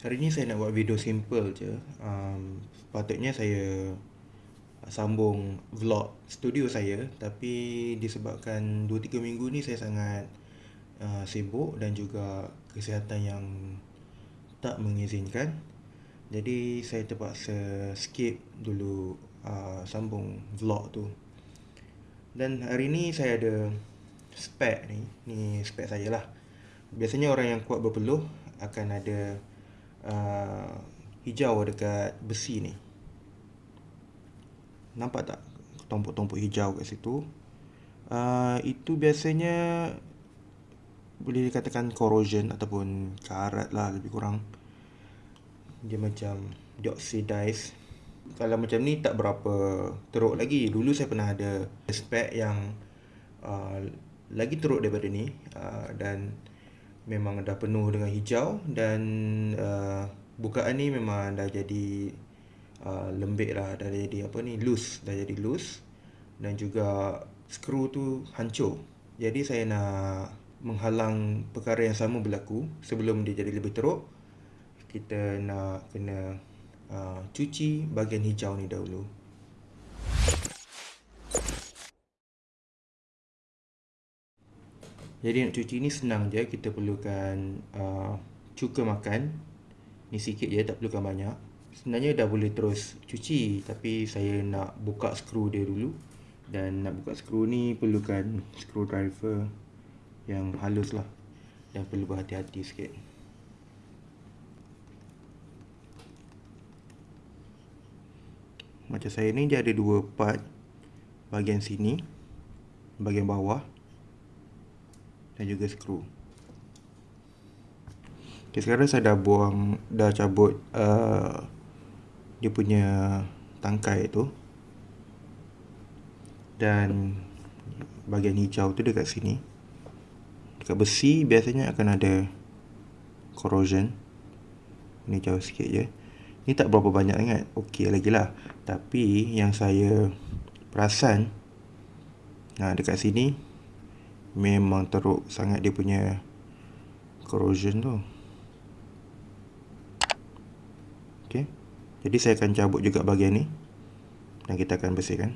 Hari ni saya nak buat video simple je. Um, sepatutnya saya sambung vlog studio saya tapi disebabkan 2-3 minggu ni saya sangat uh, sibuk dan juga kesihatan yang tak mengizinkan. Jadi saya terpaksa skip dulu uh, sambung vlog tu. Dan hari ni saya ada spek ni. Ni spek saya lah. Biasanya orang yang kuat berpeluh akan ada uh, hijau dekat besi ni. Nampak tak tompok-tompok hijau kat situ? Uh, itu biasanya boleh dikatakan corrosion ataupun karat lah lebih kurang. Dia macam dioxidize. Kalau macam ni tak berapa teruk lagi. Dulu saya pernah ada spek yang uh, lagi teruk daripada ni uh, dan memang dah penuh dengan hijau dan uh, bukaan ni memang dah jadi uh, lembik lah dah jadi apa ni loose dah jadi loose dan juga skru tu hancur. Jadi saya nak menghalang perkara yang sama berlaku sebelum dia jadi lebih teruk. Kita nak kena uh, cuci bahagian hijau ni dahulu Jadi nak cuci ni senang je Kita perlukan uh, cuka makan. Ni sikit je tak perlukan banyak. Sebenarnya dah boleh terus cuci Tapi saya nak buka skru dia dulu. Dan nak buka skru ni perlukan screwdriver Yang halus lah. Dan perlu berhati-hati sikit. Macam saya ni dia ada dua part. Bahagian sini Bahagian bawah dan juga skru. Okay, sekarang saya dah buang, dah cabut uh, dia punya tangkai tu. Dan bahagian hijau tu dekat sini. Dekat besi biasanya akan ada corrosion. Ini jauh sikit je. Ni tak berapa banyak sangat. Okey lagi lah. Tapi yang saya perasan. Nah dekat sini memang teruk sangat dia punya corrosion tu. Ok jadi saya akan cabut juga bahagian ni dan kita akan bersihkan.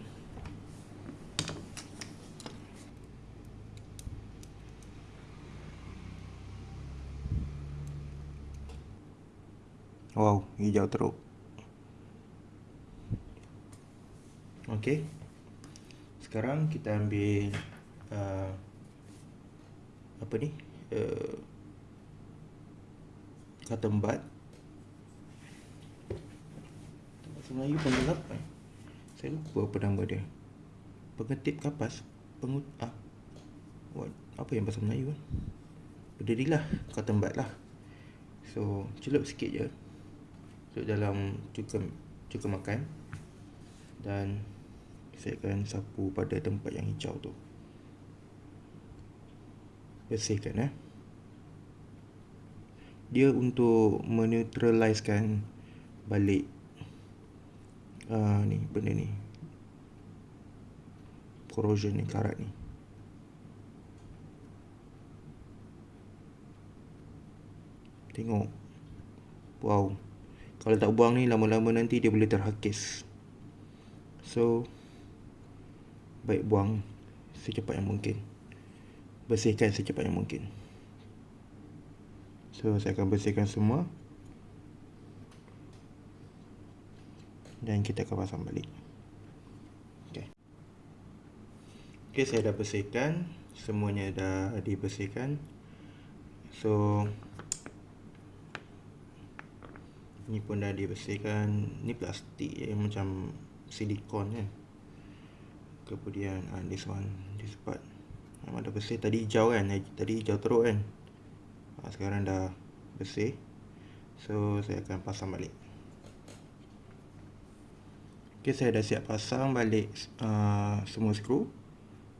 Wow hijau teruk. Ok sekarang kita ambil uh, apa ni uh, kata embat bahasa Melayu panggil apa eh? saya lupa apa nama dia. Pengetip kapas pengut ah what apa yang bahasa Melayu kan berdirilah kata embat lah. So celup sikit je. Celup dalam cuka cuka makan. Dan saya akan sapu pada tempat yang hijau tu bersihkan eh. Dia untuk menetraliskan balik uh, ni benda ni. Corrosion ni karat ni. Tengok. Wow. Kalau tak buang ni lama-lama nanti dia boleh terhakis. So baik buang secepat yang mungkin bersihkan secepat yang mungkin. So saya akan bersihkan semua. Dan kita akan pasang balik. Ok ok saya dah bersihkan. Semuanya dah dibersihkan. So ni pun dah dibersihkan. Ni plastik je macam silikon kan. Kemudian uh, this one this part Memang dah bersih. Tadi hijau kan? Tadi hijau teruk kan? Ha, Sekarang dah bersih. So saya akan pasang balik. Ok saya dah siap pasang balik uh, Semua skru.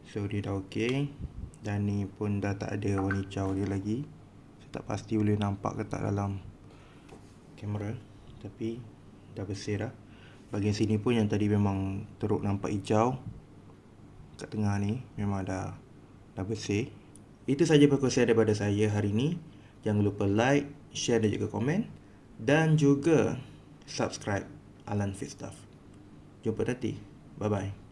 So dia dah ok. Dan ni pun dah tak ada warna hijau dia lagi. Saya tak pasti boleh nampak ke tak dalam Kamera. Tapi Dah bersih dah. Bahagian sini pun yang tadi memang teruk nampak hijau. Kat tengah ni Memang dah dah bersih. Itu saja perkongsian daripada saya hari ini. Jangan lupa like, share dan juga komen. dan juga subscribe Alan Fit Stuff. Jumpa nanti. Bye bye.